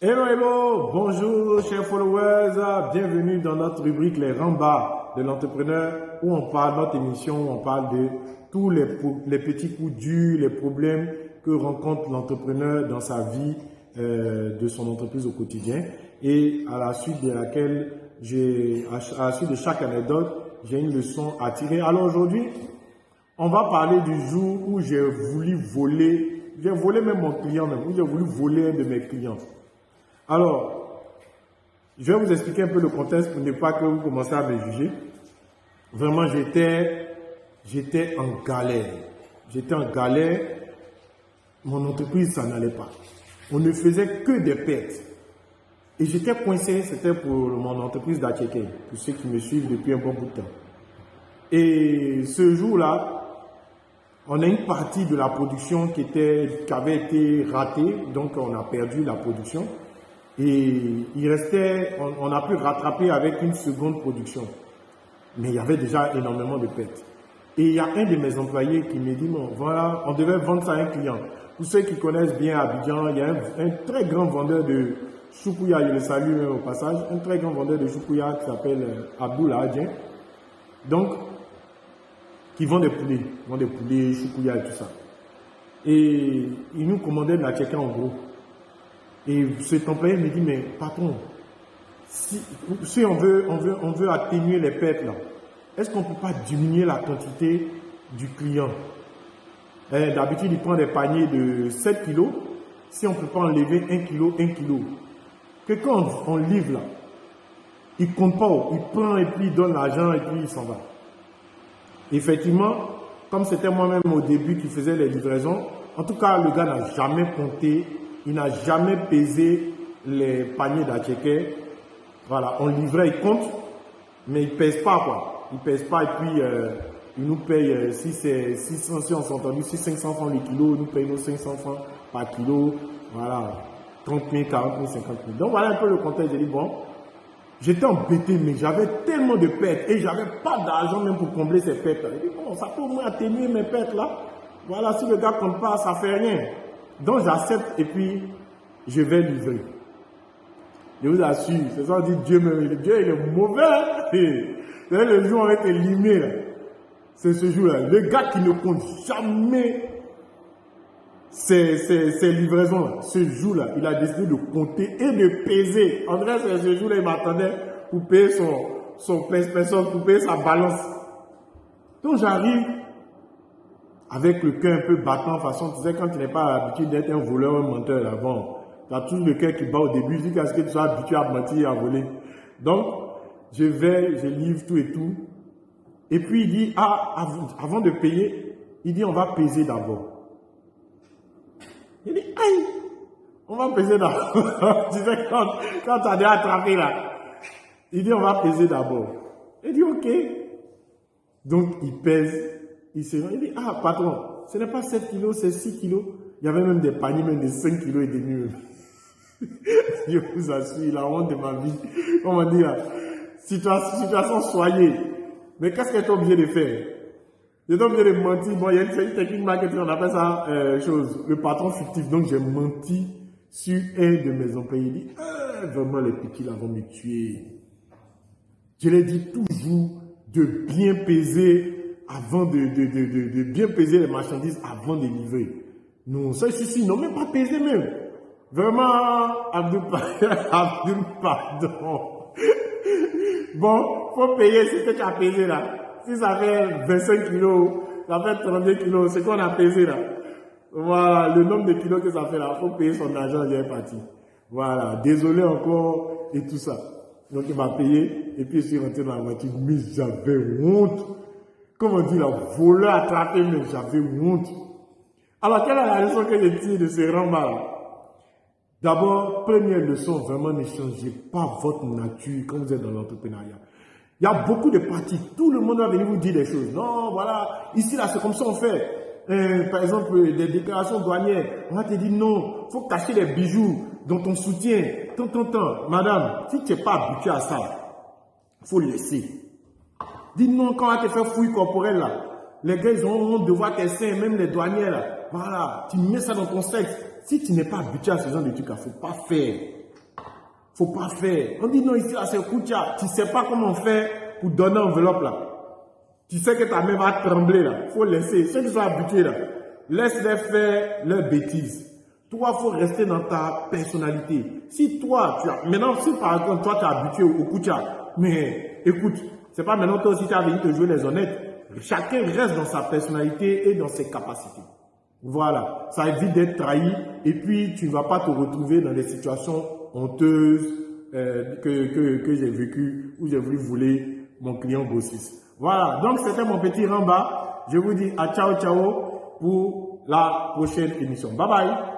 Hello, hello, bonjour chers followers, bienvenue dans notre rubrique Les Rambas de l'entrepreneur où on parle, notre émission, où on parle de tous les, petits coups durs, les problèmes que rencontre l'entrepreneur dans sa vie euh, de son entreprise au quotidien et à la suite de laquelle j'ai, à la suite de chaque anecdote, j'ai une leçon à tirer. Alors aujourd'hui, on va parler du jour où j'ai voulu voler, j'ai volé même mon client où j'ai voulu voler un de mes clients. Alors, je vais vous expliquer un peu le contexte pour ne pas que vous commenciez à me juger. Vraiment, j'étais, j'étais en galère. J'étais en galère. Mon entreprise, ça n'allait pas. On ne faisait que des pertes. Et j'étais coincé, c'était pour mon entreprise d'Acheke, pour ceux qui me suivent depuis un bon bout de temps. Et ce jour-là, on a une partie de la production qui, était, qui avait été ratée, donc on a perdu la production. Et il restait, on, a pu rattraper avec une seconde production. Mais il y avait déjà énormément de pertes. Et il y a un de mes employés qui me dit, bon, voilà, on devait vendre ça à un client. Pour ceux qui connaissent bien Abidjan, il y a un, très grand vendeur de choukouya, je le salue au passage, un très grand vendeur de choukouya qui s'appelle euh, Abdoula Adjen. Donc, qui vend des poulets, vend des poulets, choukouya et tout ça. Et il nous commandait de la en gros. Et cet employé me dit, mais patron, si, on, veut, on, veut, on veut atténuer les pertes est-ce qu'on ne peut pas diminuer la quantité du client? Eh, D'habitude, il prend des paniers de 7 kilos. Si on ne peut pas enlever 1 kilo, 1 kilo. Que quand on, livre là, il ne compte pas, il prend et puis il donne l'argent et puis il s'en va. Effectivement, comme c'était moi-même au début qui faisais les livraisons, en tout cas, le gars n'a jamais compté il n'a jamais pesé les paniers d'Acheke. Voilà, on livrait, il compte, mais il ne pèse pas quoi. Il ne pèse pas et puis euh, il nous paye, euh, si c'est 600, si on s'est entendu, si 500 francs le kilo, il nous paye nos 500 francs par kilo. Voilà, 30 000, 40 000, 50 000. Donc voilà un peu le contexte. J'ai dit, bon, j'étais embêté, mais j'avais tellement de pertes et j'avais pas d'argent même pour combler ces pertes. J'ai dit, bon, ça peut au moins atténuer mes pertes là. Voilà, si le gars compte pas, ça fait rien. Donc j'accepte et puis je vais livrer. Je vous assure, c'est ça dit Dieu, mais Dieu il est mauvais. le jour où on été limé, c'est ce jour-là. Le gars qui ne compte jamais ses, livraisons, ce jour-là, il a décidé de compter et de peser. André, ce jour-là, il m'attendait pour payer son, son pour payer sa balance. Donc j'arrive, avec le cœur un peu battant, façon, tu sais, quand tu n'es pas habitué d'être un voleur, un menteur, bon, tu as toujours le cœur qui bat au début, jusqu'à ce que tu sois habitué à mentir à voler. Donc, je vais, je livre tout et tout. Et puis il dit, ah, avant, de payer, il dit, on va peser d'abord. Il dit, aïe, on va peser d'abord. tu sais, quand, quand tu as déjà attrapé là, il dit, on va peser d'abord. Il dit, ok. Donc, il pèse il dit, ah patron, ce n'est pas 7 kilos, c'est 6 kilos. Il y avait même des paniers, même de 5 kilos et demi. Je vous assure, la honte de ma vie. Comment dire, situation, situation soyez. Mais qu'est-ce que tu es obligé de faire? Tu es obligé de mentir. Bon, il y a une technique marketing, on appelle ça euh, chose, le patron fictif. Donc j'ai menti sur un de mes employés. Il dit, ah, vraiment les petits là vont me tuer. Je l'ai dit toujours de bien peser avant de, de, de, de, bien peser les marchandises avant de livrer. Non, ça ici, non, même pas peser même. Vraiment, Abdou, Abdou pardon. Bon, faut payer ce que tu as pesé là. Si ça fait 25 kilos, ça fait 32 kilos, c'est qu'on a pesé là. Voilà, le nombre de kilos que ça fait là, faut payer son argent, il est parti. Voilà, désolé encore et tout ça. Donc il m'a payé et puis je suis rentré dans la voiture, mais j'avais honte. Comment dire, la voleur attrapé, mais j'avais honte. Alors, quelle est la leçon que je tire de ce rang D'abord, première leçon, vraiment ne changez pas votre nature quand vous êtes dans l'entrepreneuriat. Il y a beaucoup de parties. Tout le monde va venir vous dire des choses. Non, voilà, ici, là, c'est comme ça on fait. Euh, par exemple, des déclarations douanières. On va te dire non, faut cacher les bijoux dont on soutient. Tant, tant, tant. Madame, si tu n'es pas habitué à ça, il faut laisser. Dis non, quand on te faire fouille corporelle là, les gars, ils ont honte de voir tes même les douaniers là. Voilà, tu mets ça dans ton sexe. Si tu n'es pas habitué à ce genre de trucs, il ne faut pas faire. faut pas faire. On dit non, ici, là, c'est Koutia. Tu sais pas comment faire pour donner enveloppe là. Tu sais que ta main va trembler là. faut laisser. Ceux qui sont habitués là, laisse-les faire leurs bêtises. Toi, faut rester dans ta personnalité. Si toi, tu as, maintenant, si par exemple, toi, tu es habitué au Koutia, mais écoute, c'est pas maintenant toi aussi tu as venu te jouer les honnêtes. Chacun reste dans sa personnalité et dans ses capacités. Voilà, ça évite d'être trahi et puis tu ne vas pas te retrouver dans des situations honteuses euh, que, que, j'ai vécues où j'ai voulu voler mon client grossiste. Voilà, donc c'était mon petit ramba. Je vous dis à ciao ciao pour la prochaine émission. Bye bye